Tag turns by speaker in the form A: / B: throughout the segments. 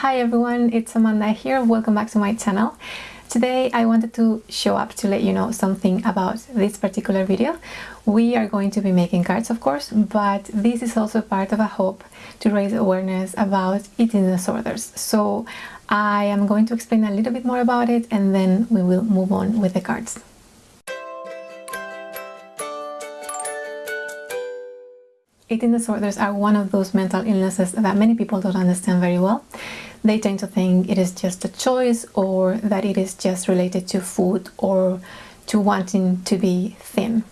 A: Hi everyone, it's Amanda here. Welcome back to my channel. Today I wanted to show up to let you know something about this particular video. We are going to be making cards of course, but this is also part of a hope to raise awareness about eating disorders. So I am going to explain a little bit more about it and then we will move on with the cards. Eating disorders are one of those mental illnesses that many people don't understand very well. They tend to think it is just a choice or that it is just related to food or to wanting to be thin.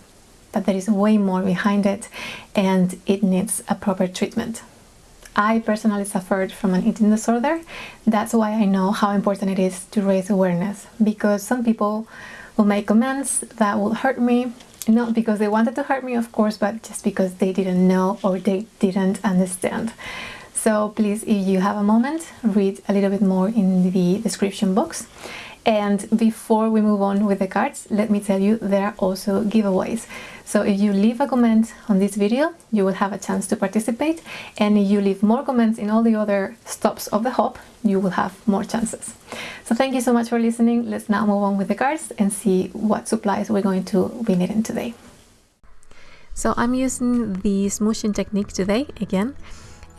A: But there is way more behind it and it needs a proper treatment. I personally suffered from an eating disorder. That's why I know how important it is to raise awareness because some people will make comments that will hurt me not because they wanted to hurt me of course but just because they didn't know or they didn't understand so please if you have a moment read a little bit more in the description box. And before we move on with the cards let me tell you there are also giveaways. So if you leave a comment on this video you will have a chance to participate. And if you leave more comments in all the other stops of the hop you will have more chances. So thank you so much for listening. Let's now move on with the cards and see what supplies we're going to be needing today. So I'm using the smooshing technique today again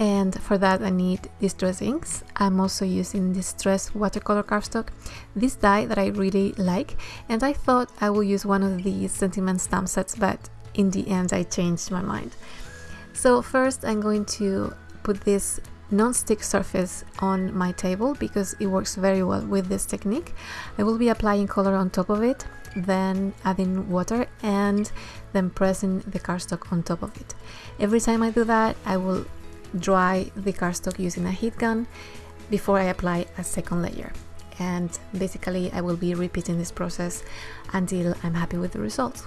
A: and for that I need distress inks. I'm also using distress watercolor cardstock, this die that I really like and I thought I will use one of these sentiment stamp sets but in the end I changed my mind. So first I'm going to put this non-stick surface on my table because it works very well with this technique. I will be applying color on top of it, then adding water and then pressing the cardstock on top of it. Every time I do that, I will dry the cardstock using a heat gun before I apply a second layer. And basically I will be repeating this process until I'm happy with the results.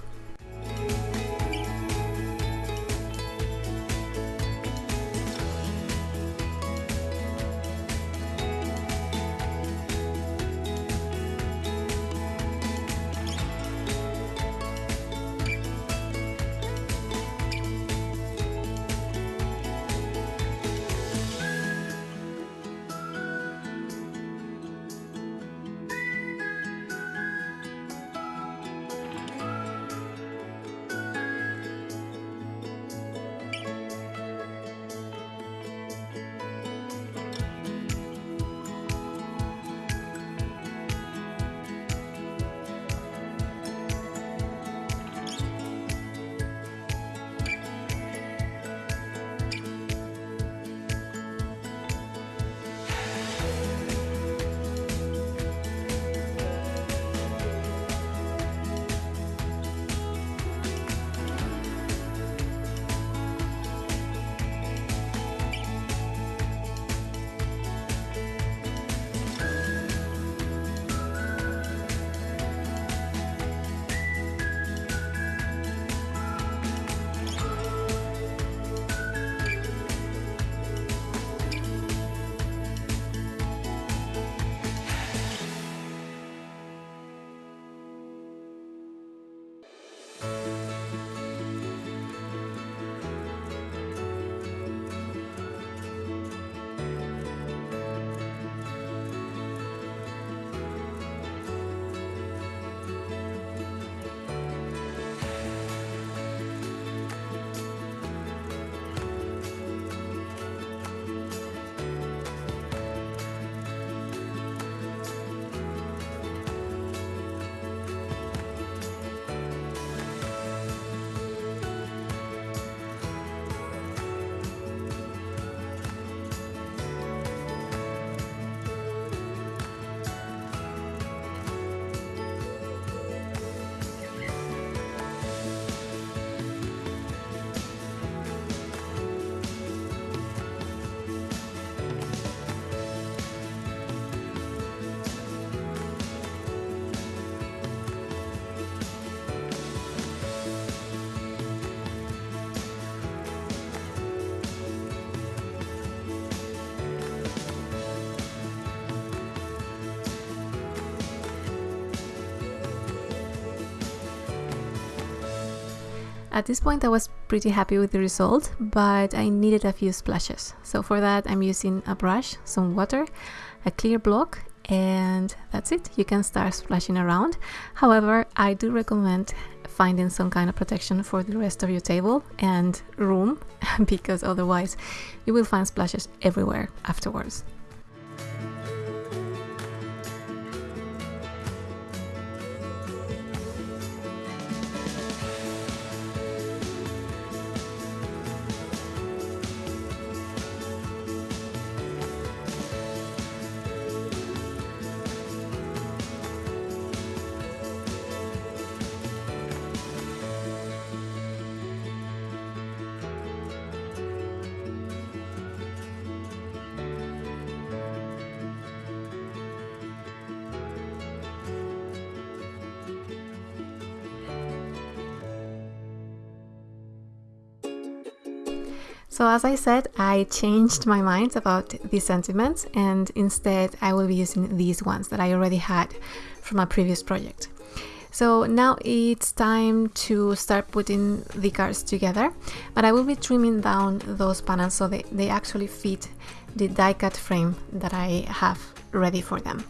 A: At this point I was pretty happy with the result, but I needed a few splashes. So for that I'm using a brush, some water, a clear block and that's it. You can start splashing around. However, I do recommend finding some kind of protection for the rest of your table and room because otherwise you will find splashes everywhere afterwards. So as I said, I changed my mind about these sentiments and instead I will be using these ones that I already had from a previous project. So now it's time to start putting the cards together, but I will be trimming down those panels so they, they actually fit the die cut frame that I have ready for them.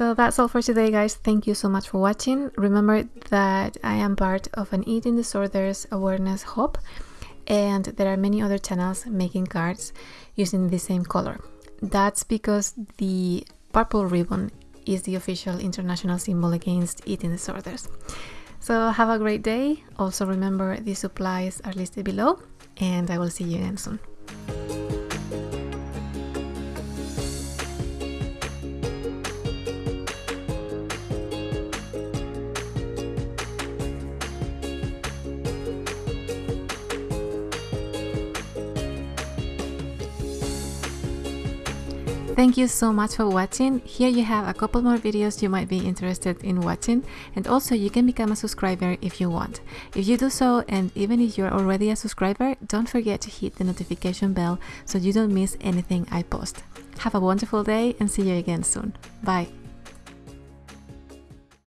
A: So that's all for today guys. Thank you so much for watching. Remember that I am part of an eating disorders awareness hub and there are many other channels making cards using the same color. That's because the purple ribbon is the official international symbol against eating disorders. So have a great day. Also remember the supplies are listed below and I will see you again soon. Thank you so much for watching. Here you have a couple more videos you might be interested in watching and also you can become a subscriber if you want. If you do so and even if you're already a subscriber, don't forget to hit the notification bell so you don't miss anything I post. Have a wonderful day and see you again soon. Bye!